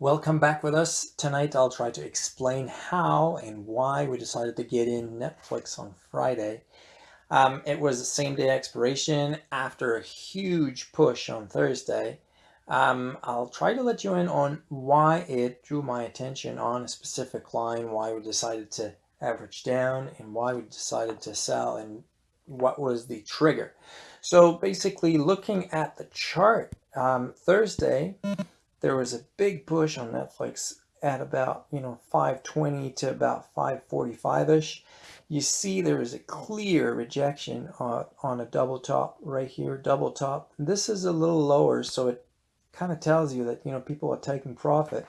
Welcome back with us. Tonight I'll try to explain how and why we decided to get in Netflix on Friday. Um, it was the same day expiration after a huge push on Thursday. Um, I'll try to let you in on why it drew my attention on a specific line, why we decided to average down and why we decided to sell and what was the trigger. So basically looking at the chart, um, Thursday, there was a big push on Netflix at about, you know, 520 to about 545-ish. You see there is a clear rejection on, on a double top right here, double top. This is a little lower, so it kind of tells you that, you know, people are taking profit.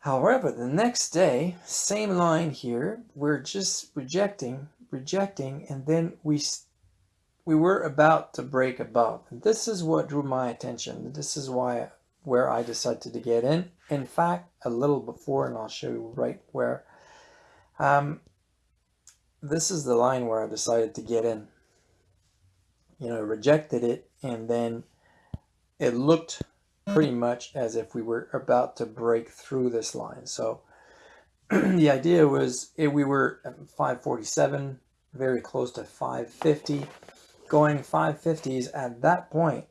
However, the next day, same line here, we're just rejecting, rejecting, and then we we were about to break above. This is what drew my attention. This is why where I decided to get in. In fact, a little before, and I'll show you right where. Um, this is the line where I decided to get in. You know, rejected it, and then it looked pretty much as if we were about to break through this line. So the idea was if we were at 547, very close to 550, going 550s at that point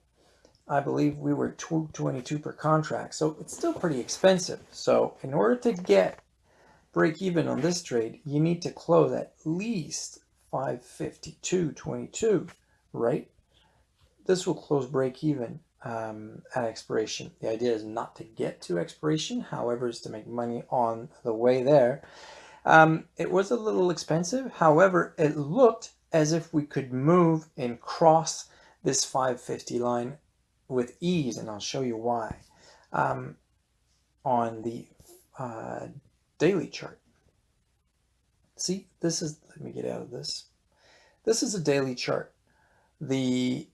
I believe we were 222 per contract. So it's still pretty expensive. So in order to get break even on this trade, you need to close at least 552.22, right? This will close break even um, at expiration. The idea is not to get to expiration, however, is to make money on the way there. Um, it was a little expensive. However, it looked as if we could move and cross this 550 line with ease, and I'll show you why, um, on the uh, daily chart. See, this is, let me get out of this. This is a daily chart. The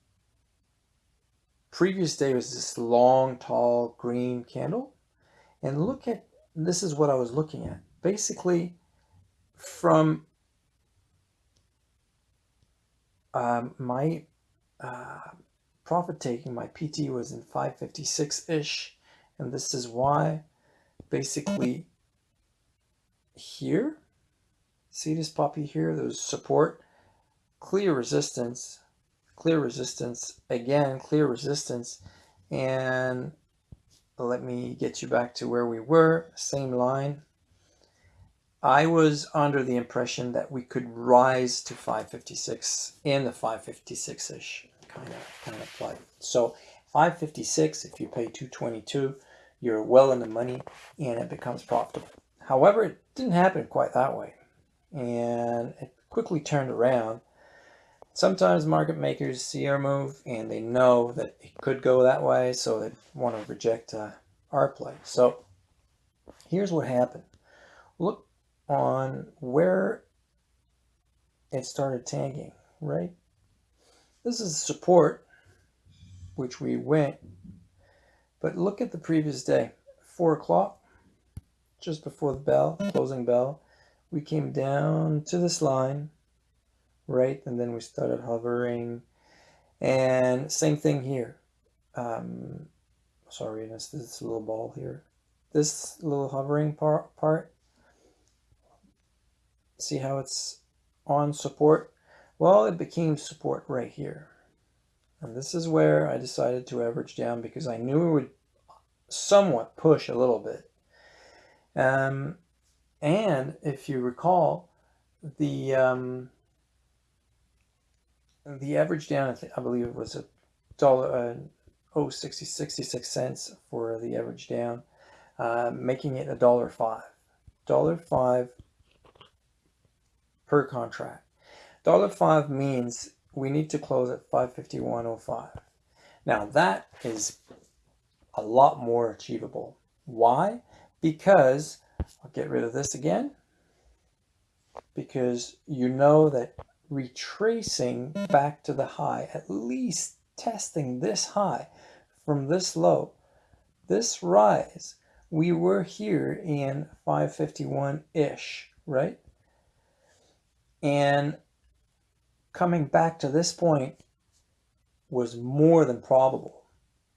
previous day was this long, tall, green candle. And look at, this is what I was looking at. Basically, from um, my uh, profit taking, my PT was in 556-ish. And this is why basically here, see this puppy here, there's support, clear resistance, clear resistance, again, clear resistance. And let me get you back to where we were, same line. I was under the impression that we could rise to 556 in the 556-ish kind of kind of play. So 556, if you pay 222, you're well in the money and it becomes profitable. However, it didn't happen quite that way. And it quickly turned around. Sometimes market makers see our move and they know that it could go that way, so they want to reject uh, our play. So here's what happened. Look on where it started tanking, right? This is support, which we went. But look at the previous day, 4 o'clock, just before the bell, closing bell. We came down to this line, right? And then we started hovering. And same thing here. Um, sorry, this, this little ball here. This little hovering part. See how it's on support? Well, it became support right here. And this is where I decided to average down because I knew it would somewhat push a little bit. Um, and if you recall, the um, the average down, I, I believe it was a dollar, uh, oh, 60, 66 cents for the average down, uh, making it a dollar five. Dollar five per contract. Dollar five means we need to close at 551.05. Now that is a lot more achievable. Why? Because, I'll get rid of this again, because you know that retracing back to the high, at least testing this high from this low, this rise, we were here in 551-ish, right? And coming back to this point was more than probable.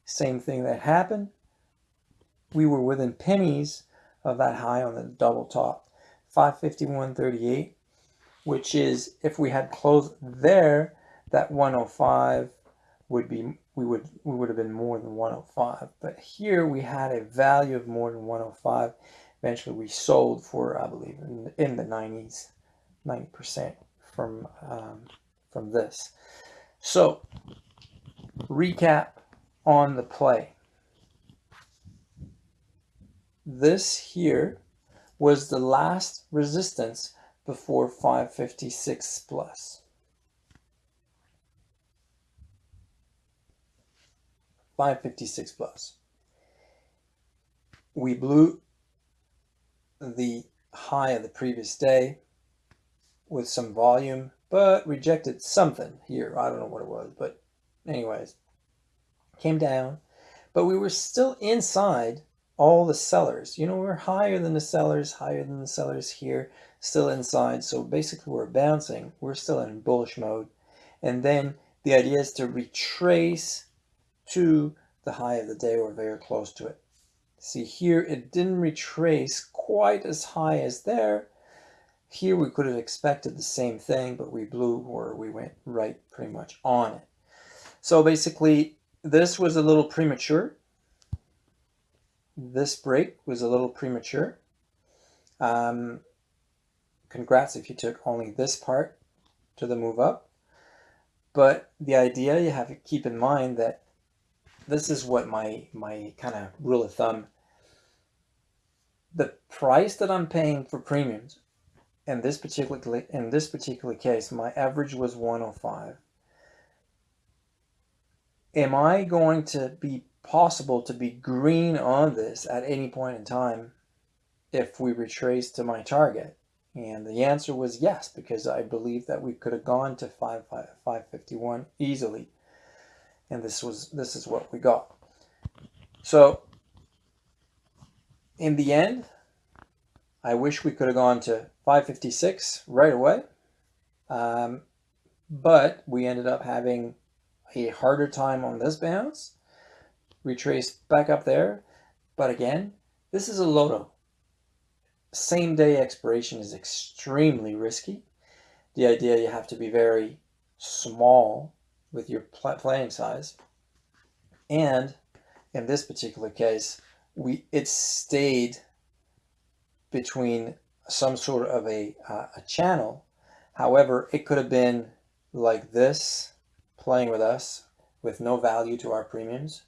Same thing that happened, we were within pennies of that high on the double top, 551.38, which is if we had closed there, that 105 would be we would we would have been more than 105 but here we had a value of more than 105 eventually we sold for i believe in, in the 90s 90 percent from um, from this so recap on the play this here was the last resistance before 556 plus. plus 556 plus. We blew the high of the previous day with some volume, but rejected something here. I don't know what it was, but anyways, came down, but we were still inside all the sellers. You know, we're higher than the sellers, higher than the sellers here, still inside. So basically we're bouncing. We're still in bullish mode. And then the idea is to retrace to the high of the day or very close to it. See here, it didn't retrace quite as high as there. Here we could have expected the same thing, but we blew or we went right pretty much on it. So basically, this was a little premature. This break was a little premature. Um, congrats if you took only this part to the move up. But the idea you have to keep in mind that this is what my my kind of rule of thumb the price that I'm paying for premiums in this particular in this particular case my average was 105 am I going to be possible to be green on this at any point in time if we retrace to my target? And the answer was yes because I believe that we could have gone to 5, 5, 551 easily. And this was this is what we got. So in the end, I wish we could have gone to 556 right away, um, but we ended up having a harder time on this bounce. Retraced back up there, but again, this is a loto. Same day expiration is extremely risky. The idea you have to be very small with your playing size. And in this particular case, we it stayed between some sort of a, uh, a channel. However, it could have been like this, playing with us with no value to our premiums.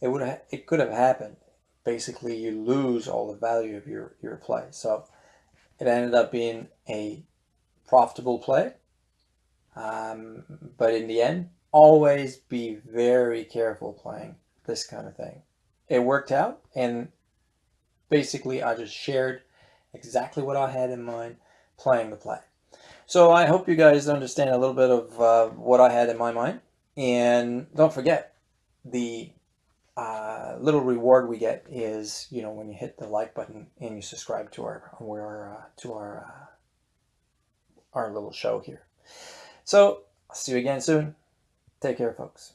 It would have, it could have happened. Basically, you lose all the value of your, your play. So it ended up being a profitable play um, but in the end, always be very careful playing this kind of thing. It worked out, and basically I just shared exactly what I had in mind playing the play. So I hope you guys understand a little bit of uh, what I had in my mind. And don't forget, the uh, little reward we get is, you know, when you hit the like button and you subscribe to our, uh, to our, uh, our little show here. So I'll see you again soon. Take care, folks.